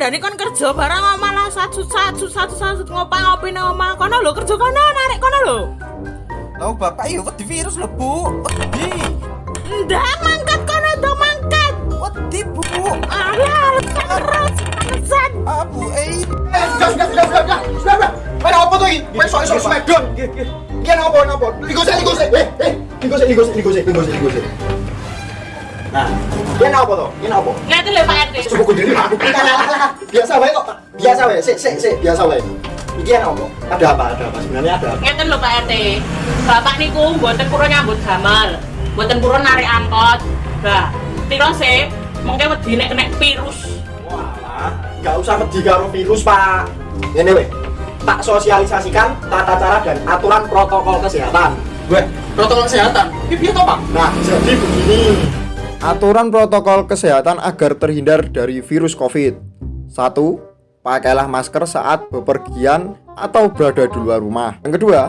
ngandani kon kerja barang malah satu satu satu satu ngopang ngopi nang omah kono lho kerja kono narik kono lho. Tahu bapak iya wedi virus lho bu. Wedi. Ndak mangkat kono dong mangkat. Wedi bu. Alah terus alasan. Ah bu eh. Eh, sudah, sudah, sudah, sudah, sudah, sudah. Main apa tuh ini? Main soal soal Smackdown. Iya, apa, apa? Ligo sih, ligo sih. Eh, eh, ligo sih, ligo sih, ligo sih, ligo sih, ligo sih. Nah, ini apa tuh? Ini apa? Ngeten lho Pak RT. Diri aku. Biasa wae kok. Biasa wae. Sik, sik, sik, biasa wae. Iki yang apa? Ada apa? Ada apa? Sebenarnya ada apa? Ngeten lho Pak RT. Bapak niku mboten purun nyambut damel. Mboten purun narik angkot. Lah, piro sih? Mungkin wedi nek kena virus. Walah, nggak usah wedi karo virus, Pak. Ini weh. Tak sosialisasikan tata cara dan aturan protokol kesehatan. Weh, protokol kesehatan. Ini piye to, Pak? Nah, jadi begini. Aturan protokol kesehatan agar terhindar dari virus COVID. 1. Pakailah masker saat bepergian atau berada di luar rumah. Yang kedua,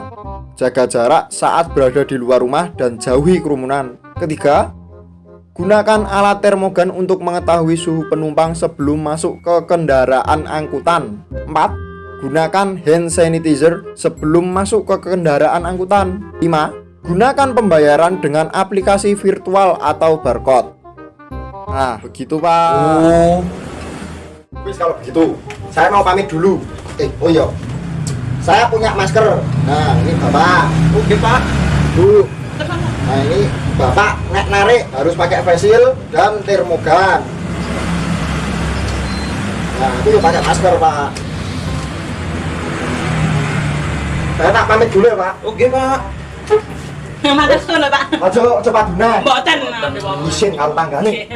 jaga jarak saat berada di luar rumah dan jauhi kerumunan. Ketiga, gunakan alat termogan untuk mengetahui suhu penumpang sebelum masuk ke kendaraan angkutan. 4. Gunakan hand sanitizer sebelum masuk ke kendaraan angkutan. 5. Gunakan pembayaran dengan aplikasi virtual atau barcode. Nah, begitu, Pak. Oh. Wis kalau begitu, saya mau pamit dulu. Eh, oh iya. Saya punya masker. Nah, ini Bapak. Oke, Pak. Bu. Nah, ini Bapak nek narik harus pakai face shield dan termogan. Nah, itu pakai masker, Pak. Saya tak pamit dulu ya, Pak. Oke, Pak. Matur suwun Pak. Aja cepat benar. Mboten. Isin kalau tanggane.